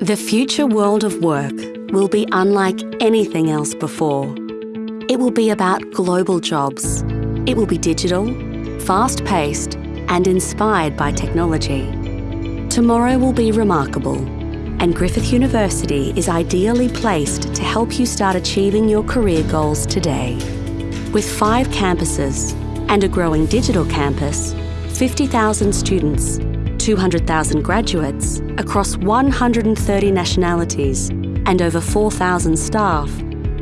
The future world of work will be unlike anything else before. It will be about global jobs. It will be digital, fast-paced and inspired by technology. Tomorrow will be remarkable and Griffith University is ideally placed to help you start achieving your career goals today. With five campuses and a growing digital campus, 50,000 students 200,000 graduates across 130 nationalities and over 4,000 staff,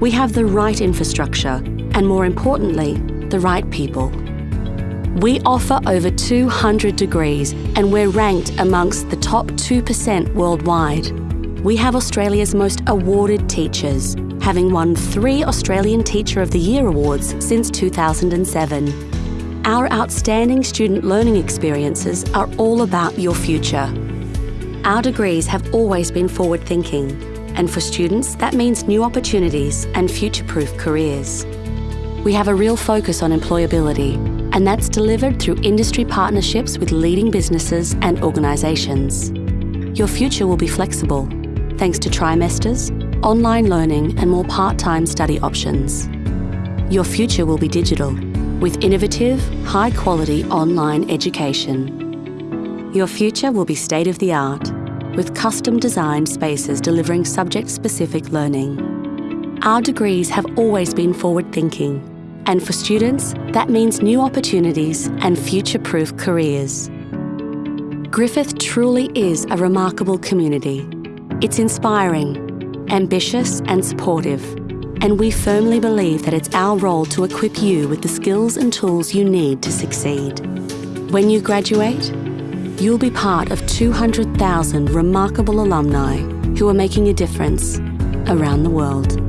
we have the right infrastructure and more importantly, the right people. We offer over 200 degrees and we're ranked amongst the top 2% worldwide. We have Australia's most awarded teachers, having won three Australian Teacher of the Year awards since 2007 our outstanding student learning experiences are all about your future. Our degrees have always been forward thinking, and for students, that means new opportunities and future proof careers. We have a real focus on employability, and that's delivered through industry partnerships with leading businesses and organisations. Your future will be flexible, thanks to trimesters, online learning, and more part time study options. Your future will be digital with innovative, high quality online education. Your future will be state of the art, with custom designed spaces delivering subject specific learning. Our degrees have always been forward thinking, and for students, that means new opportunities and future proof careers. Griffith truly is a remarkable community. It's inspiring, ambitious, and supportive and we firmly believe that it's our role to equip you with the skills and tools you need to succeed. When you graduate, you'll be part of 200,000 remarkable alumni who are making a difference around the world.